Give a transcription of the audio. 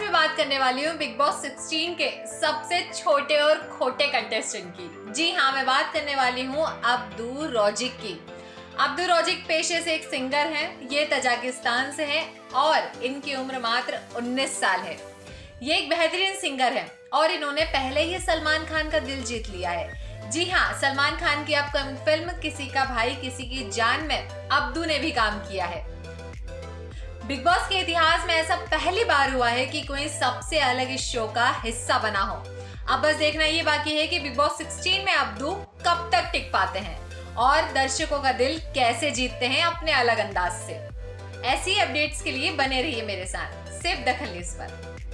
मैं बात करने वाली हूँ बिग बॉस 16 के सबसे छोटे और खोटे कंटेस्टेंट की। जी हाँ मैं बात करने वाली हूँ अब्दू रोजिक की। अब्दू रोजिक पेशे से एक सिंगर हैं, ये तजाकिस्तान से हैं और इनकी उम्र मात्र 19 साल है। ये एक बेहतरीन सिंगर है और इन्होंने पहले ही सलमान खान का दिल जीत लिया है। जी हाँ सलमान खान की अपकमिंग फ़िल्म किसी का भाई, किसी की जान में अब्दू ने भी काम किया है। बिग बॉस के इतिहास में ऐसा पहली बार हुआ है कि कोई सबसे अलग इस शो का हिस्सा बना हो। अब बस देखना ये बाकी है कि बिग बॉस 16 में अब्दू कब तक टिक पाते हैं और दर्शकों का दिल कैसे जीतते हैं अपने अलग अंदाज से। ऐसी अपडेट्स के लिए बने रहिए मेरे साथ, सिर्फ़ दखल न्यूज़ पर।